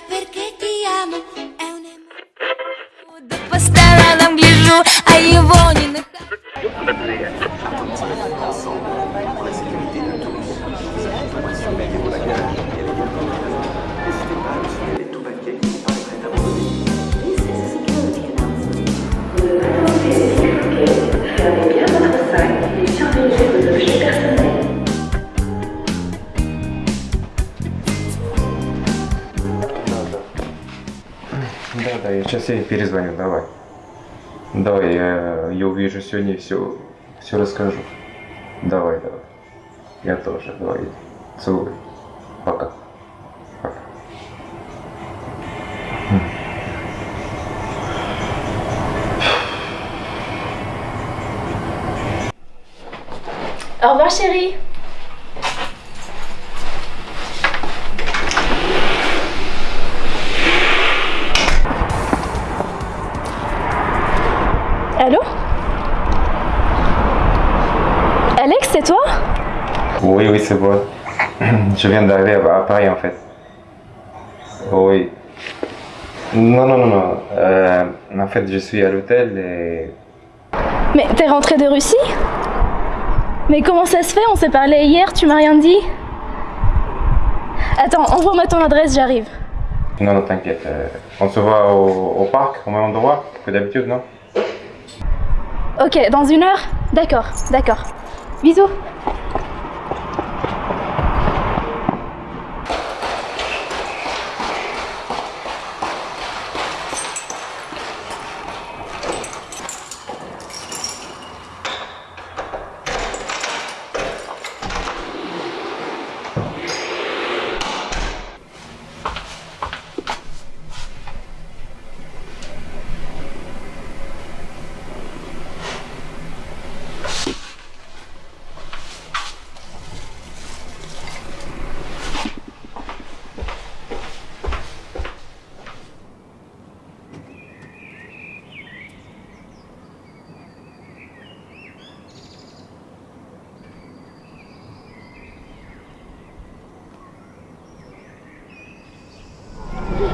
perché ti amo, è un Да, да, я сейчас ей перезвоню, давай. Давай, я, я увижу сегодня все, все расскажу. Давай, давай. Я тоже, давай. Целую. Пока. Пока. Au revoir chérie. Allô? Alex, c'est toi? Oui, oui, c'est bon. Je viens d'arriver à à Paris en fait. Oui. Non, non, non, non. Euh, en fait, je suis à l'hôtel et. Mais t'es rentré de Russie? Mais comment ça se fait? On s'est parlé hier, tu m'as rien dit? Attends, envoie-moi ton adresse, j'arrive. Non, non, t'inquiète. euh, on se voit au, au parc, au même endroit que d'habitude, non? Ok, dans une heure? D'accord, d'accord. Bisous.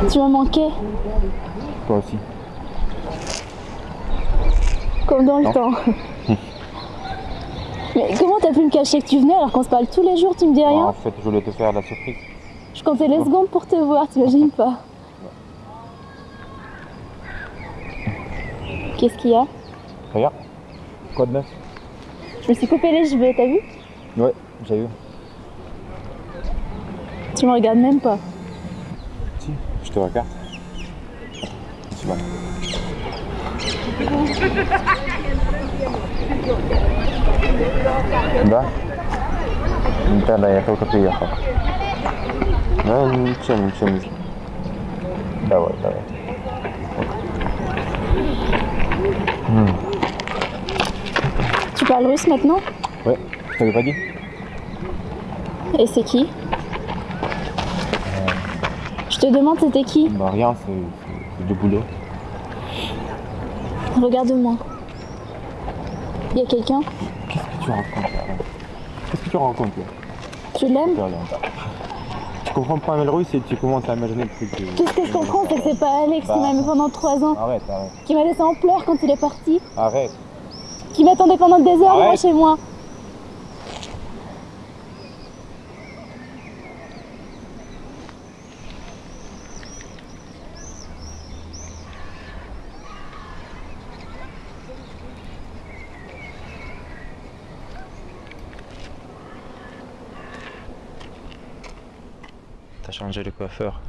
Tu m'as manqué, Toi aussi. comme dans le temps. Mais comment t'as pu me cacher que tu venais alors qu'on se parle tous les jours, tu me dis rien en fait, je voulais te faire la surprise. Je comptais les secondes pour te voir, t'imagines pas Qu'est-ce qu'il y a? Regarde. Quoi de neuf? Je me suis coupé les cheveux, t'as vu? Ouais, j'ai eu. Tu me regardes même pas. Si, je te regarde. Tu vas. Да? Да, да, я только приехал. Ну, ничего, ничего не знаю. Давай, давай. Tu parles russe maintenant Ouais, je t'avais pas dit Et c'est qui Je te demande c'était qui Bah rien, c'est du boulot. Regarde-moi. Il y a quelqu'un Qu'est-ce que tu racontes là Qu'est-ce que tu racontes là Tu l'aimes Tu comprends pas russe et tu commences à imaginer le truc. Qu'est-ce que je comprends C'est que c'est pas Alex qui Bah. m'a aimé pendant trois ans, Arrête, arrête. qui m'a laissé en pleurs quand il est parti, Arrête. qui m'attendait pendant des heures moi chez moi. T'as changé de coiffeur.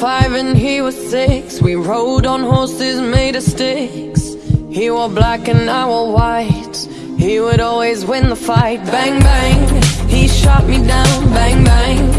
Five and he was six. We rode on horses made of sticks. He wore black and I wore white. He would always win the fight. Bang, bang. He shot me down. Bang, bang.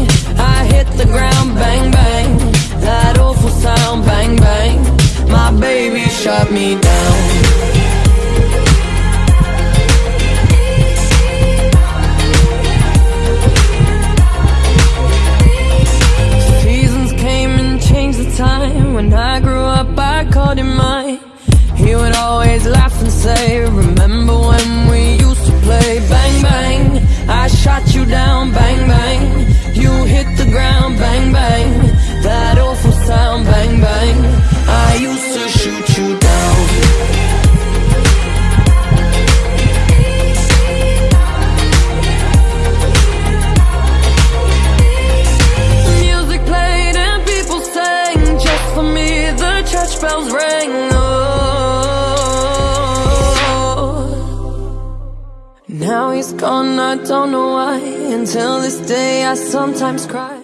Bells ring Oh. Now he's gone, I don't know why. Until this day, I sometimes cry.